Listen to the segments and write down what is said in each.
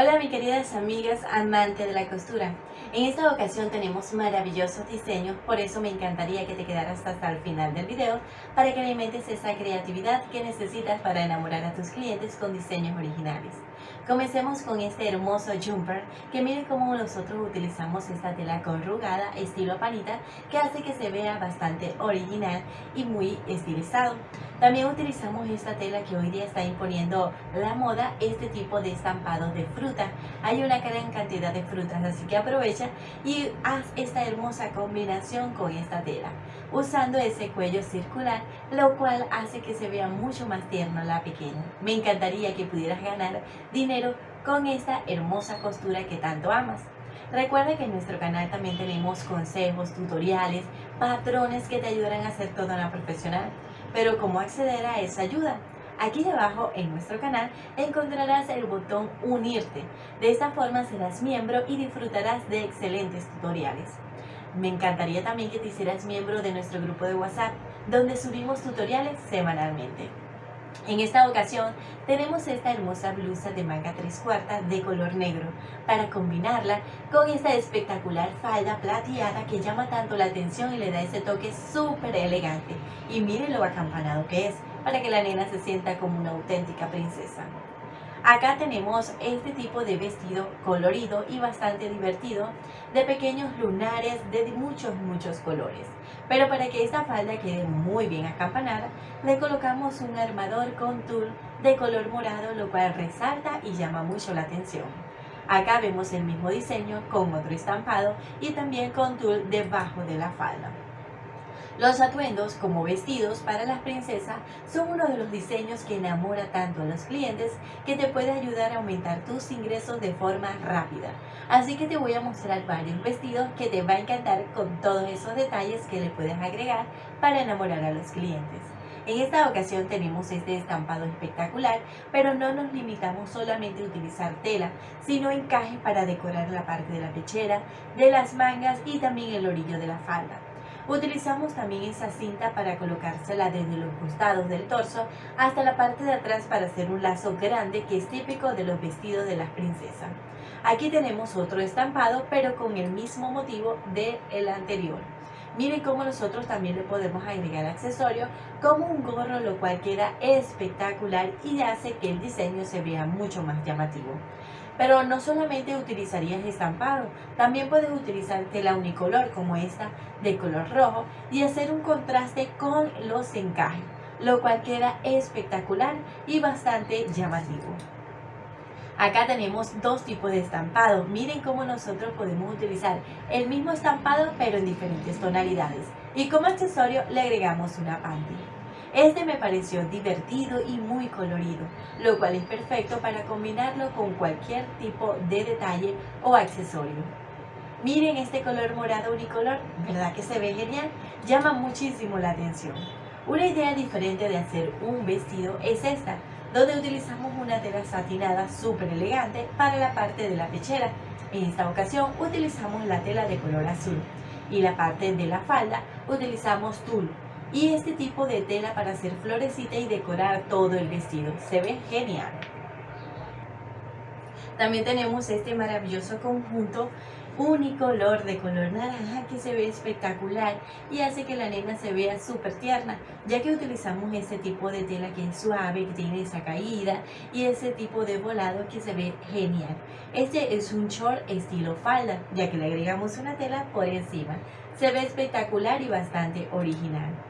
Hola mis queridas amigas amantes de la costura. En esta ocasión tenemos maravillosos diseños, por eso me encantaría que te quedaras hasta el final del video para que alimentes esa creatividad que necesitas para enamorar a tus clientes con diseños originales. Comencemos con este hermoso jumper que miren cómo nosotros utilizamos esta tela corrugada estilo panita que hace que se vea bastante original y muy estilizado. También utilizamos esta tela que hoy día está imponiendo la moda, este tipo de estampado de Hay una gran cantidad de frutas, así que aprovecha y haz esta hermosa combinación con esta tela, usando ese cuello circular, lo cual hace que se vea mucho más tierno la pequeña. Me encantaría que pudieras ganar dinero con esta hermosa costura que tanto amas. Recuerda que en nuestro canal también tenemos consejos, tutoriales, patrones que te ayudarán a hacer toda una profesional. Pero ¿cómo acceder a esa ayuda? Aquí debajo en nuestro canal encontrarás el botón unirte. De esta forma serás miembro y disfrutarás de excelentes tutoriales. Me encantaría también que te hicieras miembro de nuestro grupo de WhatsApp, donde subimos tutoriales semanalmente. En esta ocasión tenemos esta hermosa blusa de manga 3 cuartas de color negro para combinarla con esta espectacular falda plateada que llama tanto la atención y le da ese toque súper elegante. Y miren lo acampanado que es para que la nena se sienta como una auténtica princesa. Acá tenemos este tipo de vestido colorido y bastante divertido de pequeños lunares de muchos muchos colores. Pero para que esta falda quede muy bien acampanada, le colocamos un armador con tul de color morado, lo cual resalta y llama mucho la atención. Acá vemos el mismo diseño con otro estampado y también con tul debajo de la falda. Los atuendos como vestidos para las princesas son uno de los diseños que enamora tanto a los clientes que te puede ayudar a aumentar tus ingresos de forma rápida. Así que te voy a mostrar varios vestidos que te va a encantar con todos esos detalles que le puedes agregar para enamorar a los clientes. En esta ocasión tenemos este estampado espectacular, pero no nos limitamos solamente a utilizar tela, sino encaje para decorar la parte de la pechera, de las mangas y también el orillo de la falda. Utilizamos también esa cinta para colocársela desde los costados del torso hasta la parte de atrás para hacer un lazo grande que es típico de los vestidos de las princesas. Aquí tenemos otro estampado pero con el mismo motivo del anterior. Miren cómo nosotros también le podemos agregar accesorios como un gorro, lo cual queda espectacular y hace que el diseño se vea mucho más llamativo. Pero no solamente utilizarías estampado, también puedes utilizar tela unicolor como esta de color rojo y hacer un contraste con los encajes, lo cual queda espectacular y bastante llamativo. Acá tenemos dos tipos de estampado. Miren cómo nosotros podemos utilizar el mismo estampado pero en diferentes tonalidades. Y como accesorio le agregamos una panty. Este me pareció divertido y muy colorido, lo cual es perfecto para combinarlo con cualquier tipo de detalle o accesorio. Miren este color morado unicolor, ¿verdad que se ve genial? Llama muchísimo la atención. Una idea diferente de hacer un vestido es esta, donde utilizamos una tela satinada súper elegante para la parte de la pechera. En esta ocasión utilizamos la tela de color azul y la parte de la falda utilizamos tul y este tipo de tela para hacer florecita y decorar todo el vestido. Se ve genial. También tenemos este maravilloso conjunto unicolor de color naranja que se ve espectacular y hace que la nena se vea súper tierna, ya que utilizamos este tipo de tela que es suave, que tiene esa caída y ese tipo de volado que se ve genial. Este es un short estilo falda, ya que le agregamos una tela por encima. Se ve espectacular y bastante original.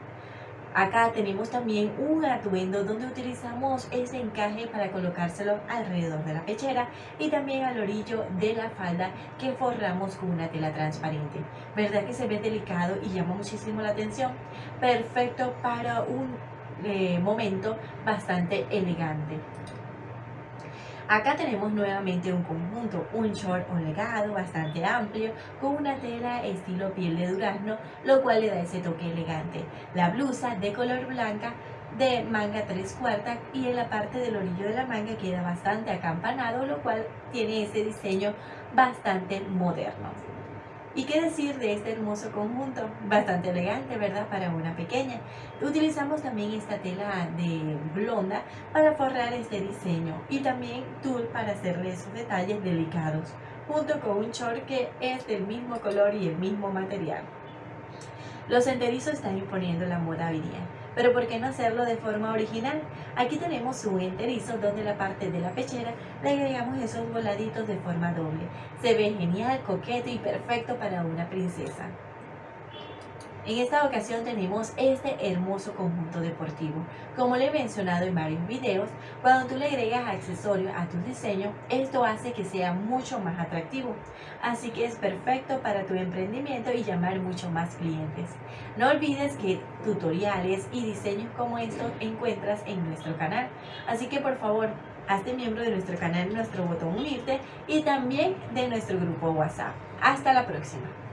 Acá tenemos también un atuendo donde utilizamos ese encaje para colocárselo alrededor de la pechera y también al orillo de la falda que forramos con una tela transparente. ¿Verdad que se ve delicado y llama muchísimo la atención? Perfecto para un eh, momento bastante elegante. Acá tenemos nuevamente un conjunto, un short legado bastante amplio con una tela estilo piel de durazno, lo cual le da ese toque elegante. La blusa de color blanca de manga 3 cuartas y en la parte del orillo de la manga queda bastante acampanado, lo cual tiene ese diseño bastante moderno. ¿Y qué decir de este hermoso conjunto? Bastante elegante, ¿verdad? Para una pequeña. Utilizamos también esta tela de blonda para forrar este diseño y también tul para hacerle esos detalles delicados, junto con un short que es del mismo color y el mismo material. Los enterizos están imponiendo la moda hoy. Pero ¿por qué no hacerlo de forma original? Aquí tenemos un enterizo donde la parte de la pechera le agregamos esos voladitos de forma doble. Se ve genial, coqueto y perfecto para una princesa. En esta ocasión tenemos este hermoso conjunto deportivo. Como le he mencionado en varios videos, cuando tú le agregas accesorios a tu diseño, esto hace que sea mucho más atractivo. Así que es perfecto para tu emprendimiento y llamar mucho más clientes. No olvides que tutoriales y diseños como estos encuentras en nuestro canal. Así que por favor, hazte miembro de nuestro canal, nuestro botón unirte y también de nuestro grupo WhatsApp. Hasta la próxima.